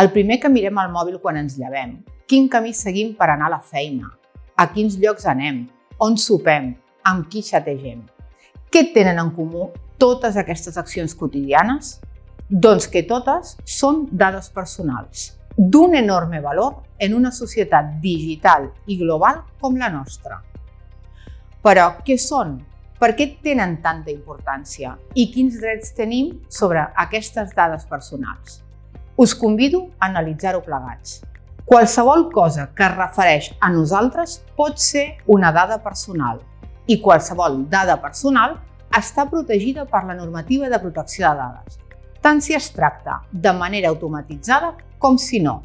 El primer que mirem al mòbil quan ens llevem, quin camí seguim per anar a la feina, a quins llocs anem, on sopem, amb qui xategem. Què tenen en comú totes aquestes accions quotidianes? Doncs que totes són dades personals, d'un enorme valor en una societat digital i global com la nostra. Però què són? Per què tenen tanta importància? I quins drets tenim sobre aquestes dades personals? Us convido a analitzar-ho plegats. Qualsevol cosa que es refereix a nosaltres pot ser una dada personal i qualsevol dada personal està protegida per la normativa de protecció de dades, tant si es tracta de manera automatitzada com si no.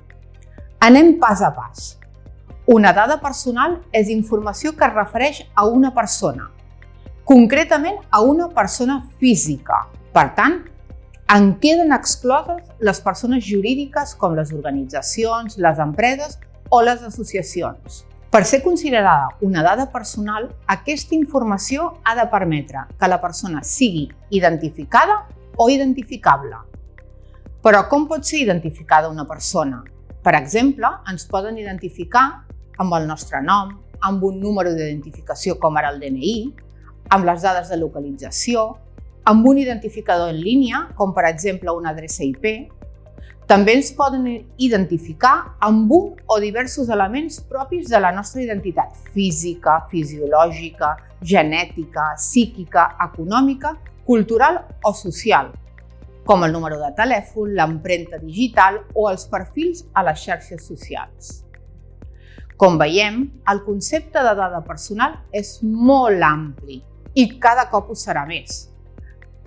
Anem pas a pas. Una dada personal és informació que es refereix a una persona, concretament a una persona física. Per tant, en queden excloses les persones jurídiques com les organitzacions, les empreses o les associacions. Per ser considerada una dada personal, aquesta informació ha de permetre que la persona sigui identificada o identificable. Però com pot ser identificada una persona? Per exemple, ens poden identificar amb el nostre nom, amb un número d'identificació com ara el DNI, amb les dades de localització, amb un identificador en línia, com per exemple una adreça IP. També ens poden identificar amb un o diversos elements propis de la nostra identitat física, fisiològica, genètica, psíquica, econòmica, cultural o social, com el número de telèfon, l'empremta digital o els perfils a les xarxes socials. Com veiem, el concepte de dada personal és molt ampli i cada cop ho serà més,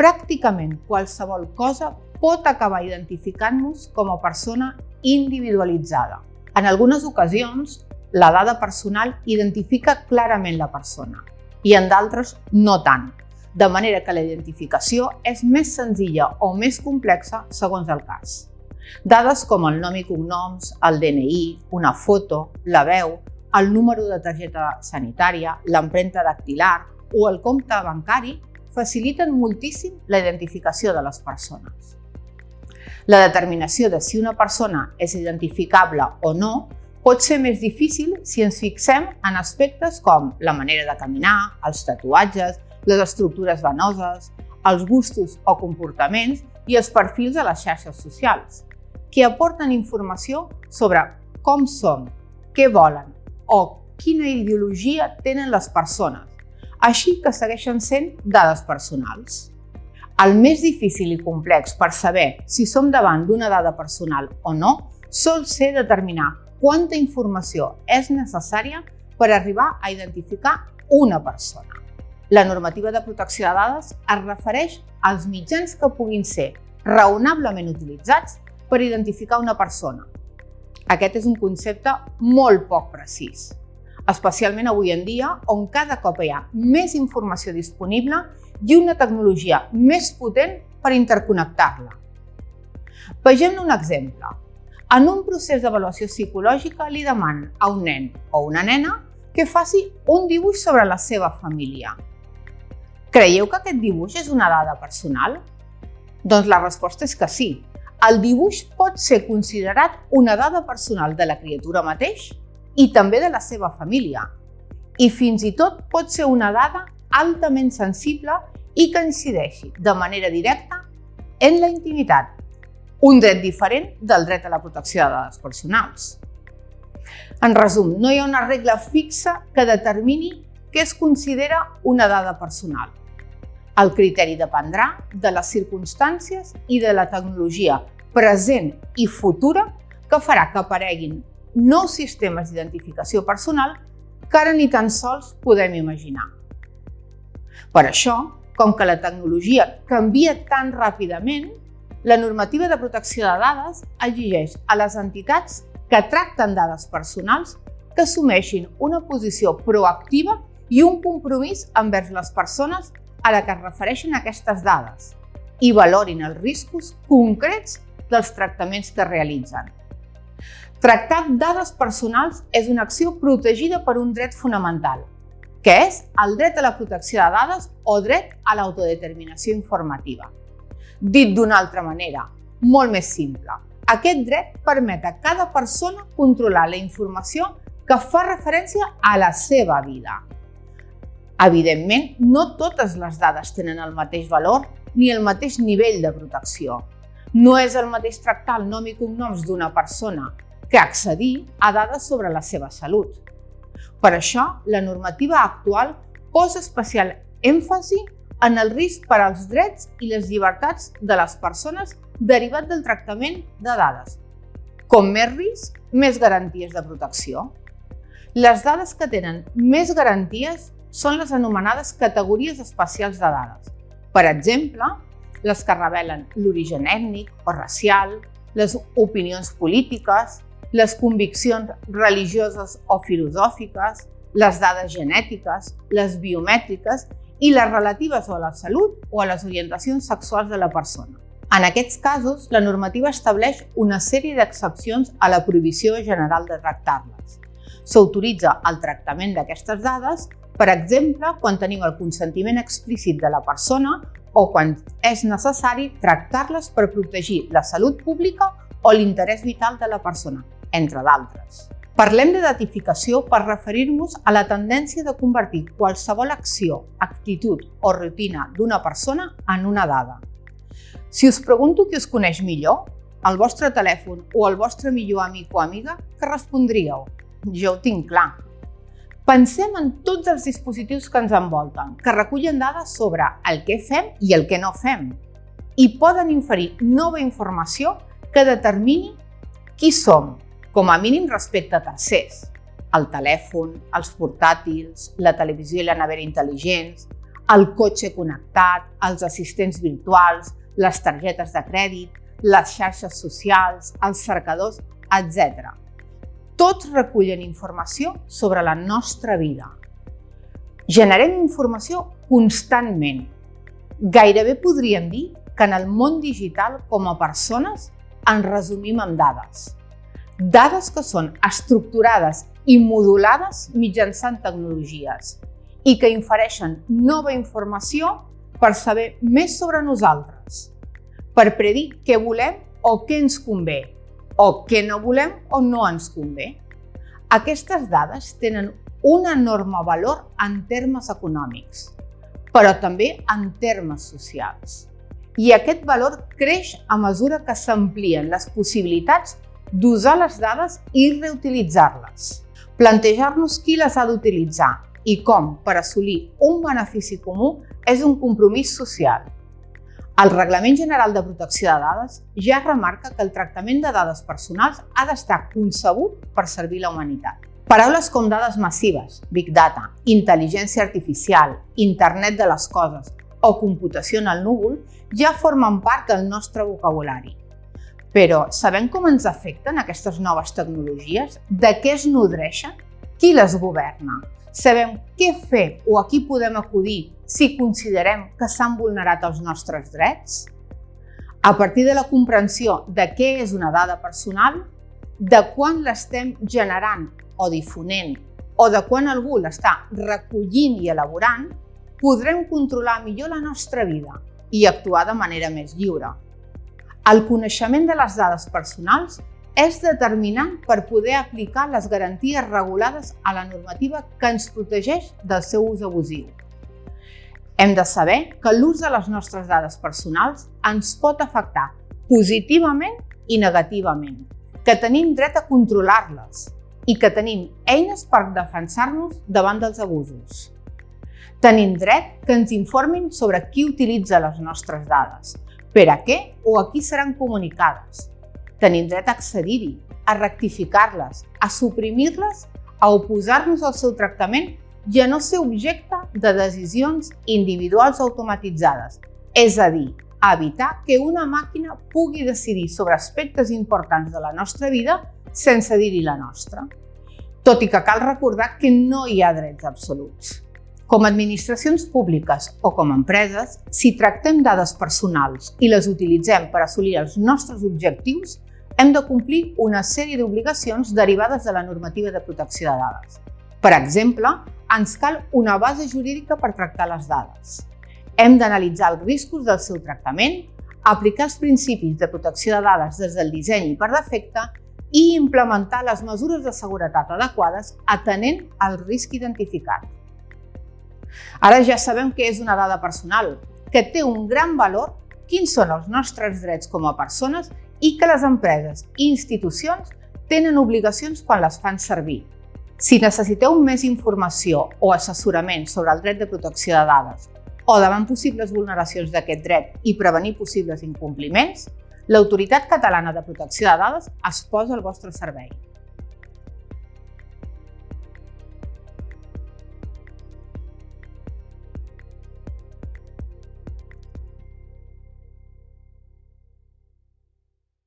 pràcticament qualsevol cosa pot acabar identificant-nos com a persona individualitzada. En algunes ocasions, la dada personal identifica clarament la persona i en d'altres no tant, de manera que la identificació és més senzilla o més complexa segons el cas. Dades com el nom i cognoms, el DNI, una foto, la veu, el número de targeta sanitària, l'empremta dactilar o el compte bancari faciliten moltíssim la identificació de les persones. La determinació de si una persona és identificable o no pot ser més difícil si ens fixem en aspectes com la manera de caminar, els tatuatges, les estructures venoses, els gustos o comportaments i els perfils a les xarxes socials, que aporten informació sobre com som, què volen o quina ideologia tenen les persones, així que segueixen sent dades personals. El més difícil i complex per saber si som davant d'una dada personal o no sol ser determinar quanta informació és necessària per arribar a identificar una persona. La normativa de protecció de dades es refereix als mitjans que puguin ser raonablement utilitzats per identificar una persona. Aquest és un concepte molt poc precís especialment avui en dia, on cada cop hi ha més informació disponible i una tecnologia més potent per interconnectar-la. Vegem un exemple. En un procés d'avaluació psicològica li demanen a un nen o una nena que faci un dibuix sobre la seva família. Creieu que aquest dibuix és una dada personal? Doncs la resposta és que sí. El dibuix pot ser considerat una dada personal de la criatura mateix i també de la seva família. I fins i tot pot ser una dada altament sensible i que incideixi de manera directa en la intimitat, un dret diferent del dret a la protecció de dades personals. En resum, no hi ha una regla fixa que determini què es considera una dada personal. El criteri dependrà de les circumstàncies i de la tecnologia present i futura que farà que apareguin nous sistemes d'identificació personal que ara ni tan sols podem imaginar. Per això, com que la tecnologia canvia tan ràpidament, la normativa de protecció de dades exigeix a les entitats que tracten dades personals que assumeixin una posició proactiva i un compromís envers les persones a la que es refereixen aquestes dades i valorin els riscos concrets dels tractaments que realitzen. Tractar dades personals és una acció protegida per un dret fonamental, que és el dret a la protecció de dades o dret a l'autodeterminació informativa. Dit d'una altra manera, molt més simple, Aquest dret permet a cada persona controlar la informació que fa referència a la seva vida. Evidentment, no totes les dades tenen el mateix valor ni el mateix nivell de protecció. No és el mateix tractar el nom i cognoms d'una persona que accedir a dades sobre la seva salut. Per això, la normativa actual posa especial èmfasi en el risc per als drets i les llibertats de les persones derivat del tractament de dades. Com més risc, més garanties de protecció. Les dades que tenen més garanties són les anomenades categories especials de dades. Per exemple, les que revelen l'origen ètnic o racial, les opinions polítiques, les conviccions religioses o filosòfiques, les dades genètiques, les biomètriques i les relatives a la salut o a les orientacions sexuals de la persona. En aquests casos, la normativa estableix una sèrie d'excepcions a la prohibició general de tractar-les. S'autoritza el tractament d'aquestes dades, per exemple, quan tenim el consentiment explícit de la persona o quan és necessari tractar-les per protegir la salut pública o l'interès vital de la persona, entre d'altres. Parlem de datificació per referir-nos a la tendència de convertir qualsevol acció, actitud o rutina d'una persona en una dada. Si us pregunto qui us coneix millor, el vostre telèfon o el vostre millor amic o amiga, què respondríeu? Jo ho tinc clar. Pensem en tots els dispositius que ens envolten, que recullen dades sobre el que fem i el que no fem i poden inferir nova informació que determini qui som, com a mínim respecte a tercers. El telèfon, els portàtils, la televisió i la nevera intel·ligents, el cotxe connectat, els assistents virtuals, les targetes de crèdit, les xarxes socials, els cercadors, etc. Tots recullen informació sobre la nostra vida. Generem informació constantment. Gairebé podríem dir que en el món digital, com a persones, ens resumim amb dades dades que són estructurades i modulades mitjançant tecnologies i que infereixen nova informació per saber més sobre nosaltres, per predir què volem o què ens convé, o què no volem o no ens convé. Aquestes dades tenen un enorme valor en termes econòmics, però també en termes socials. I aquest valor creix a mesura que s'amplien les possibilitats d'usar les dades i reutilitzar-les. Plantejar-nos qui les ha d'utilitzar i com per assolir un benefici comú és un compromís social. El Reglament General de Protecció de Dades ja remarca que el tractament de dades personals ha d'estar concebut per servir la humanitat. Paraules com dades massives, Big Data, intel·ligència artificial, internet de les coses o computació en el núvol ja formen part del nostre vocabulari però sabem com ens afecten aquestes noves tecnologies? De què es nodreixen? Qui les governa? Sabem què fer o a qui podem acudir si considerem que s'han vulnerat els nostres drets? A partir de la comprensió de què és una dada personal, de quan l'estem generant o difonent o de quan algú l'està recollint i elaborant, podrem controlar millor la nostra vida i actuar de manera més lliure. El coneixement de les dades personals és determinant per poder aplicar les garanties regulades a la normativa que ens protegeix del seu ús abusiu. Hem de saber que l'ús de les nostres dades personals ens pot afectar positivament i negativament, que tenim dret a controlar-les i que tenim eines per defensar-nos davant dels abusos. Tenim dret que ens informin sobre qui utilitza les nostres dades, per a què o a qui seran comunicades. Tenim dret a accedir-hi, a rectificar-les, a suprimir-les, a oposar-nos al seu tractament i a no ser objecte de decisions individuals automatitzades, és a dir, a evitar que una màquina pugui decidir sobre aspectes importants de la nostra vida sense dir-hi la nostra. Tot i que cal recordar que no hi ha drets absoluts. Com a administracions públiques o com a empreses, si tractem dades personals i les utilitzem per assolir els nostres objectius, hem de complir una sèrie d'obligacions derivades de la normativa de protecció de dades. Per exemple, ens cal una base jurídica per tractar les dades. Hem d'analitzar els riscos del seu tractament, aplicar els principis de protecció de dades des del disseny i per defecte i implementar les mesures de seguretat adequades atenent al risc identificat. Ara ja sabem què és una dada personal, que té un gran valor, quins són els nostres drets com a persones i que les empreses i institucions tenen obligacions quan les fan servir. Si necessiteu més informació o assessorament sobre el dret de protecció de dades o davant possibles vulneracions d'aquest dret i prevenir possibles incompliments, l'Autoritat Catalana de Protecció de Dades es posa al vostre servei.